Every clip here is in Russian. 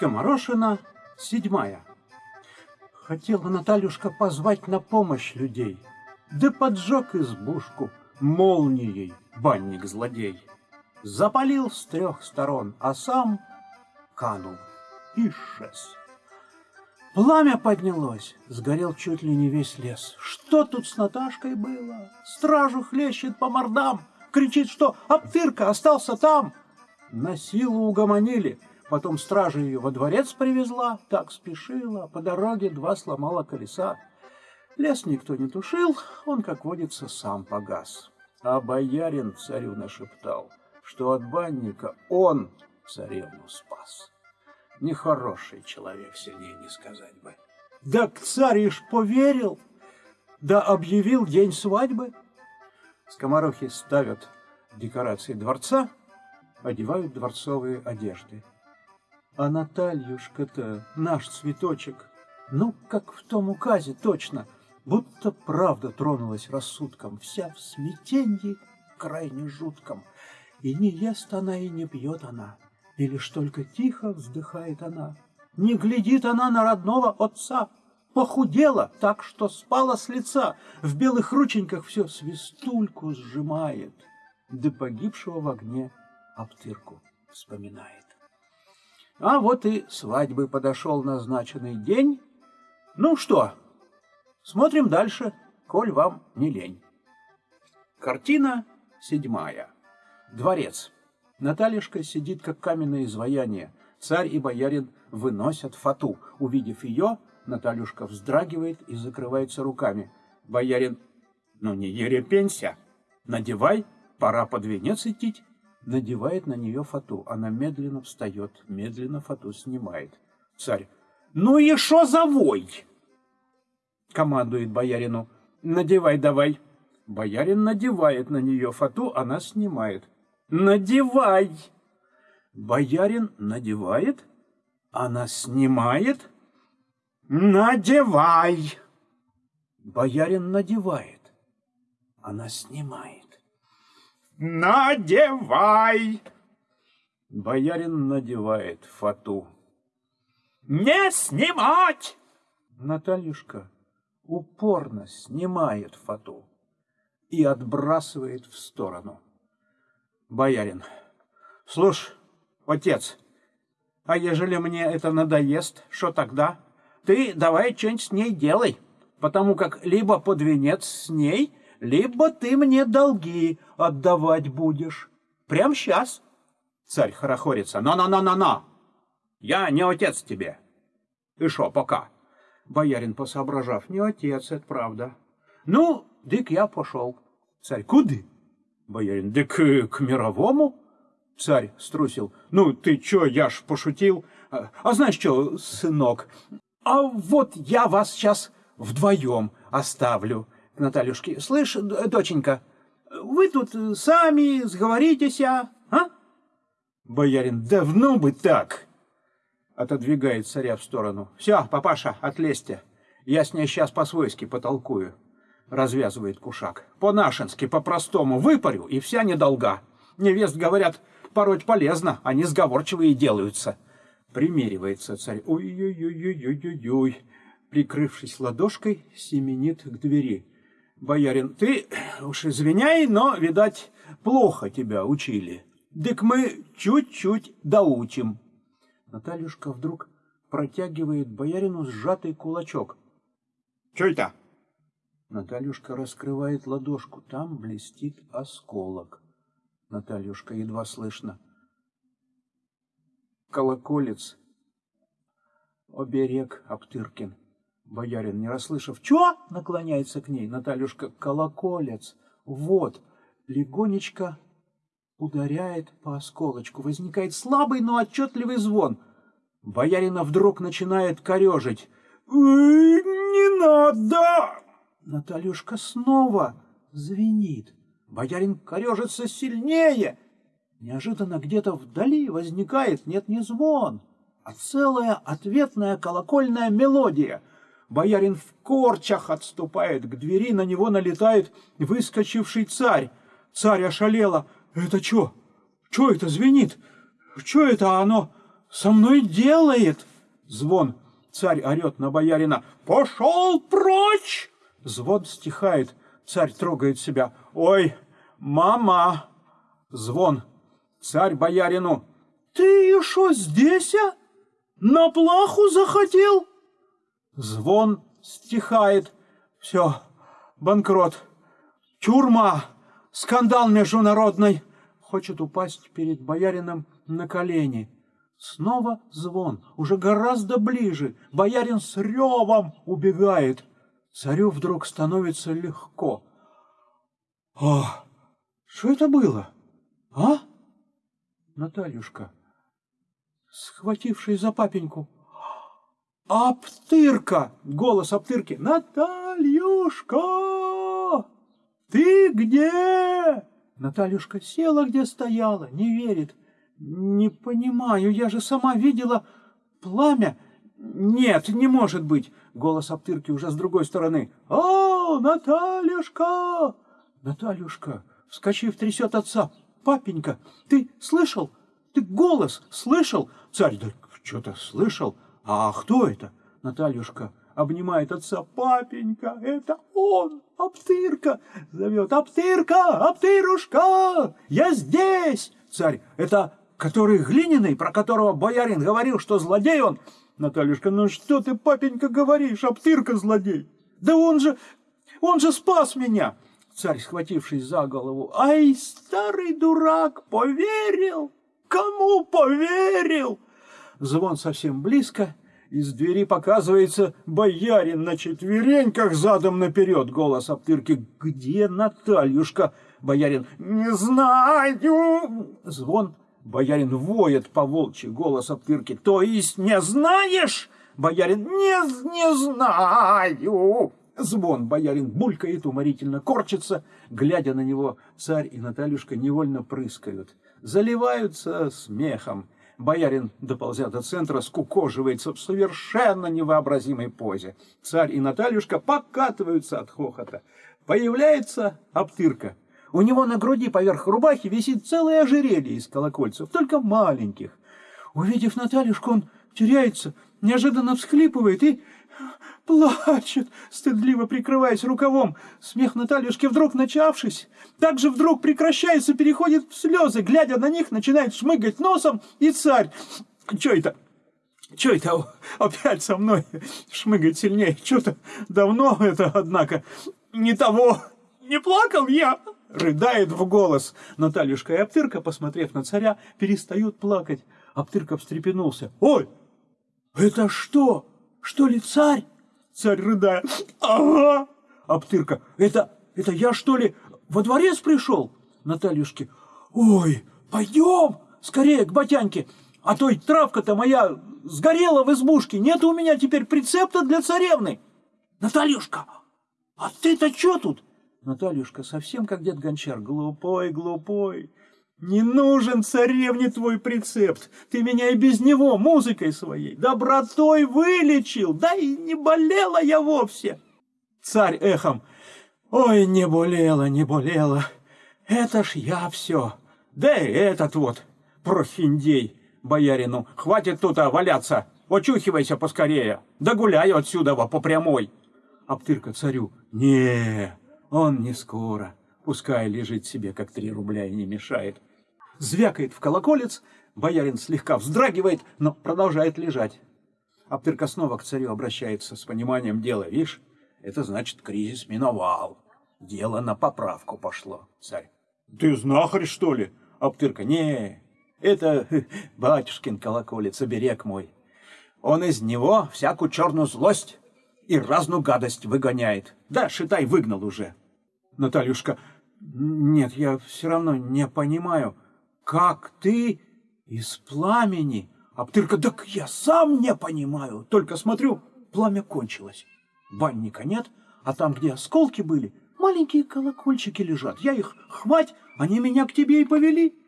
Скоморошина седьмая. Хотела Натальюшка позвать на помощь людей, да поджег избушку молнией банник-злодей. Запалил с трех сторон, а сам канул и шес. Пламя поднялось, сгорел чуть ли не весь лес. Что тут с Наташкой было? Стражу хлещет по мордам, кричит, что Аптырка остался там. На силу угомонили, потом стража ее во дворец привезла, так спешила, по дороге два сломала колеса. Лес никто не тушил, он, как водится, сам погас. А боярин царю нашептал, что от банника он царевну спас. Нехороший человек, сильнее не сказать бы. Да царь ишь поверил, да объявил день свадьбы. Скоморохи ставят декорации дворца, одевают дворцовые одежды. А Натальюшка-то, наш цветочек, ну, как в том указе точно, будто правда тронулась рассудком, вся в смятенье крайне жутком. И не ест она, и не пьет она, и лишь только тихо вздыхает она. Не глядит она на родного отца, похудела так, что спала с лица, в белых рученьках все свистульку сжимает, да погибшего в огне обтырку вспоминает. А вот и свадьбы подошел назначенный день. Ну что, смотрим дальше, коль вам не лень. Картина седьмая. Дворец. Натальюшка сидит, как каменное изваяние. Царь и боярин выносят фату. Увидев ее, Натальюшка вздрагивает и закрывается руками. Боярин, ну не ерепенься, надевай, пора под венец идти. Надевает на нее фату. Она медленно встает, медленно фату снимает. Царь, ну и шо за вой? Командует боярину, надевай давай. Боярин надевает на нее фату, она снимает. Надевай! Боярин надевает, она снимает. Надевай! Боярин надевает, она снимает. Надевай! Боярин надевает фату. Не снимать! Натальюшка упорно снимает фату и отбрасывает в сторону. Боярин. Слушай, отец, а ежели мне это надоест, что тогда? Ты давай что-нибудь с ней делай, потому как либо под венец с ней, либо ты мне долги отдавать будешь. Прям сейчас. Царь хорохорится. На-на-на-на-на! Я не отец тебе. И шо, пока? Боярин, посоображав, не отец, это правда. Ну, дык я пошел. Царь, куды? Боярин, да к, к мировому? Царь струсил. Ну, ты чё, я ж пошутил. А, а знаешь что, сынок, а вот я вас сейчас вдвоем оставлю к Натальюшке. Слышь, доченька, вы тут сами сговоритесь, а? а? Боярин, давно бы так. Отодвигает царя в сторону. Все, папаша, отлезьте. Я с ней сейчас по-свойски потолкую развязывает кушак. По-нашенски, по-простому, выпарю, и вся недолга. Невест, говорят, пороть полезно, они сговорчивые делаются. Примеривается царь. Ой-ой-ой-ой-ой-ой. Прикрывшись ладошкой, семенит к двери. Боярин, ты уж извиняй, но, видать, плохо тебя учили. Дык мы чуть-чуть доучим. Натальюшка вдруг протягивает боярину сжатый кулачок. — Что это? Натальюшка раскрывает ладошку. Там блестит осколок. Натальюшка едва слышно. Колоколец. Оберег Аптыркин. Боярин, не расслышав, «Чё?» наклоняется к ней. Натальюшка, колоколец. Вот, легонечко ударяет по осколочку. Возникает слабый, но отчетливый звон. Боярина вдруг начинает корежить. «Не надо!» Натальюшка снова звенит. Боярин корежится сильнее. Неожиданно где-то вдали возникает, нет, не звон, а целая ответная колокольная мелодия. Боярин в корчах отступает к двери, на него налетает выскочивший царь. Царь ошалела. «Это что? Что это звенит? Что это оно со мной делает? Звон. Царь орет на боярина. Пошел прочь! Звон стихает. Царь трогает себя. Ой, мама! Звон. Царь боярину. Ты еще здесь, а? На плаху захотел? Звон стихает. Все, банкрот. Тюрьма. Скандал международный. Хочет упасть перед боярином на колени. Снова звон, уже гораздо ближе. Боярин с ревом убегает. Царю вдруг становится легко. О, что это было? А? Натальюшка, схватившись за папеньку. Аптырка! Голос Аптырки. Натальюшка! Ты где? Натальюшка села, где стояла, не верит. Не понимаю, я же сама видела пламя. Нет, не может быть. Голос Аптырки уже с другой стороны. О, Натальюшка! Натальюшка, вскочив, трясет отца. Папенька, ты слышал? Ты голос слышал? Царь, да что-то слышал. А кто это? Натальюшка обнимает отца. Папенька, это он, Аптырка, зовет. Аптырка, Аптырушка, я здесь. Царь, это который глиняный, про которого боярин говорил, что злодей он. Натальюшка, ну что ты, папенька, говоришь, Аптырка злодей? Да он же, он же спас меня. Царь, схватившись за голову, ай, старый дурак, поверил. Кому поверил? Звон совсем близко, из двери показывается боярин на четвереньках задом наперед. Голос Аптырки. «Где Натальюшка?» Боярин. «Не знаю!» Звон. Боярин воет по волчьи. Голос Аптырки. «То есть не знаешь?» Боярин. «Не, не знаю!» Звон. Боярин булькает, уморительно корчится. Глядя на него, царь и Натальюшка невольно прыскают. Заливаются смехом. Боярин, доползя до центра, скукоживается в совершенно невообразимой позе. Царь и Натальюшка покатываются от хохота. Появляется Аптырка. У него на груди поверх рубахи висит целое ожерелье из колокольцев, только маленьких. Увидев Натальюшку, он теряется, неожиданно всхлипывает и плачет, стыдливо прикрываясь рукавом. Смех Натальюшки вдруг начавшись, также вдруг прекращается, переходит в слезы, глядя на них, начинает шмыгать носом, и царь... Че это? Че это опять со мной шмыгать сильнее? Что-то давно это, однако, не того. Не плакал я, рыдает в голос. Натальюшка и Аптырка, посмотрев на царя, перестают плакать. Аптырка встрепенулся. Ой, это что? Что ли царь? Царь рыдая. Ага. Аптырка. Это, это я что ли во дворец пришел? Натальюшке. Ой, пойдем скорее к батяньке. А то и травка-то моя сгорела в избушке. Нет у меня теперь прицепта для царевны. Натальюшка, а ты-то что тут? Натальюшка совсем как дед Гончар. Глупой, глупой. Не нужен царевне твой прецепт. Ты меня и без него музыкой своей, добротой вылечил. Да и не болела я вовсе. Царь эхом. Ой, не болела, не болела. Это ж я все. Да и этот вот, профиндей, боярину. Хватит тут а, валяться. Очухивайся поскорее. Да гуляй отсюда по прямой. Аптырка царю. Не, он не скоро. Пускай лежит себе, как три рубля, и не мешает звякает в колоколец, боярин слегка вздрагивает, но продолжает лежать. Аптырка снова к царю обращается с пониманием дела. Видишь, это значит, кризис миновал. Дело на поправку пошло, царь. Ты знахарь, что ли? Аптырка, не, это батюшкин колоколец, оберег мой. Он из него всякую черную злость и разную гадость выгоняет. Да, шитай, выгнал уже. Натальюшка, нет, я все равно не понимаю как ты из пламени? Аптырка, так я сам не понимаю. Только смотрю, пламя кончилось. Банника нет, а там, где осколки были, маленькие колокольчики лежат. Я их хвать, они меня к тебе и повели.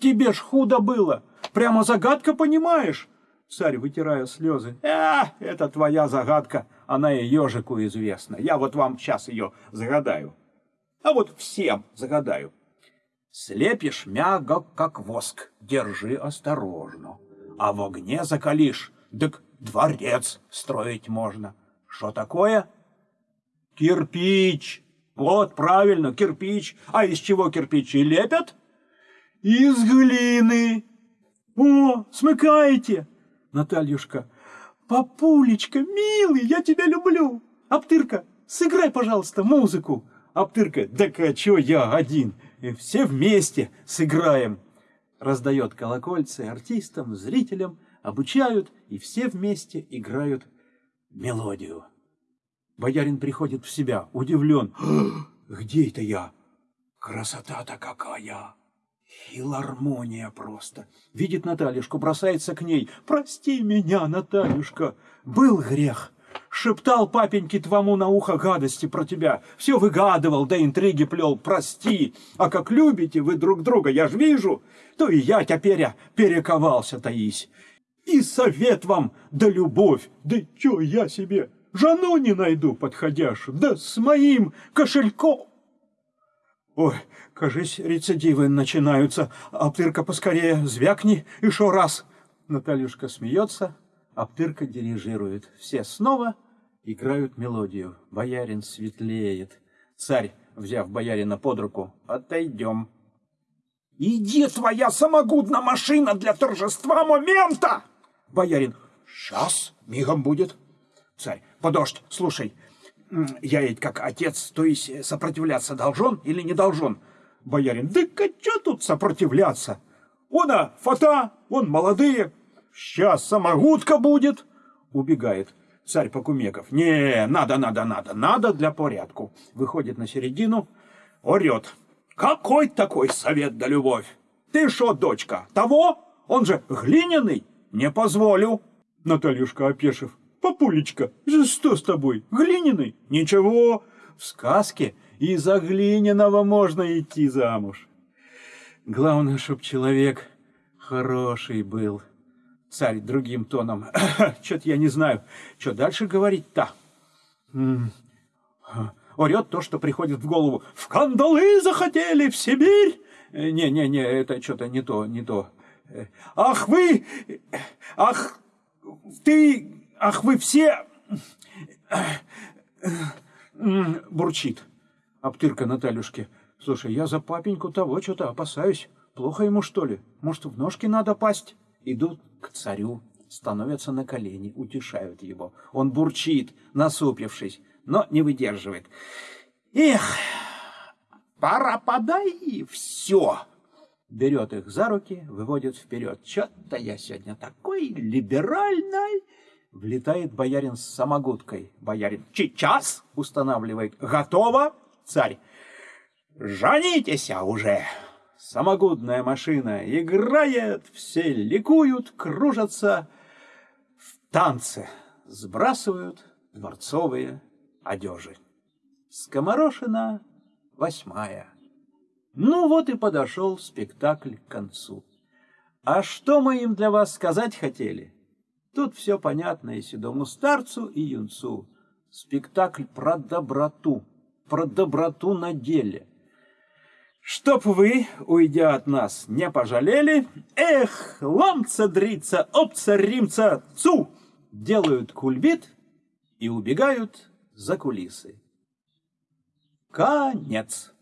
Тебе ж худо было. Прямо загадка, понимаешь? Царь, вытирая слезы. А, это твоя загадка. Она и ежику известна. Я вот вам сейчас ее загадаю. А вот всем загадаю. Слепишь мягко, как воск, держи осторожно. А в огне закалишь, так дворец строить можно. Что такое? Кирпич. Вот, правильно, кирпич. А из чего кирпичи лепят? Из глины. О, смыкаете. Натальюшка. Папулечка, милый, я тебя люблю. Аптырка, сыграй, пожалуйста, музыку. Аптырка, так а чё я один? Все вместе сыграем. Раздает колокольцы артистам, зрителям, обучают, и все вместе играют мелодию. Боярин приходит в себя, удивлен. Где это я? Красота-то какая! Филармония просто. Видит Натальюшку, бросается к ней. Прости меня, Натальюшка, был грех. Шептал папеньке твому на ухо гадости про тебя. Все выгадывал, да интриги плел. Прости. А как любите вы друг друга, я ж вижу, то и я теперь перековался, Таись. И совет вам, да любовь, да чё я себе жену не найду подходящую, да с моим кошельком. Ой, кажись, рецидивы начинаются. Аптырка поскорее звякни еще раз. Натальюшка смеется, Аптырка дирижирует. Все снова играют мелодию. Боярин светлеет. Царь, взяв боярина под руку, отойдем. «Иди, твоя самогудная машина для торжества момента!» Боярин, «Сейчас, мигом будет». Царь, подождь, слушай, я ведь как отец, то есть э, сопротивляться должен или не должен? Боярин, да что тут сопротивляться? Он, а, фата, он молодые. Сейчас самогудка будет. Убегает. Царь Покумеков. Не, надо, надо, надо, надо для порядку. Выходит на середину, орет. Какой такой совет да любовь? Ты шо, дочка, того? Он же глиняный. Не позволю. Натальюшка опешив. Папулечка, что с тобой? Глиняный? Ничего, в сказке и за глиняного можно идти замуж. Главное, чтоб человек хороший был. Царь другим тоном. Что-то я не знаю, что дальше говорить-то. Орет то, что приходит в голову. В кандалы захотели, в Сибирь. Не-не-не, это что-то не то, не то. Ах вы, ах ты ах вы все... Бурчит. Аптырка Натальюшке. Слушай, я за папеньку того что-то опасаюсь. Плохо ему, что ли? Может, в ножки надо пасть? Идут к царю, становятся на колени, утешают его. Он бурчит, насупившись, но не выдерживает. Эх, пора подай все. Берет их за руки, выводит вперед. Что-то я сегодня такой либеральный. Влетает боярин с самогудкой. Боярин «Сейчас!» устанавливает. «Готово?» Царь «Жанитесь уже!» Самогудная машина играет, все ликуют, кружатся в танце, сбрасывают дворцовые одежи. Скоморошина восьмая. Ну вот и подошел спектакль к концу. А что мы им для вас сказать хотели? Тут все понятно и седому старцу, и юнцу. Спектакль про доброту, про доброту на деле. Чтоб вы, уйдя от нас, не пожалели, эх, ломца, дрица, опца, римца, цу, делают кульбит и убегают за кулисы. Конец.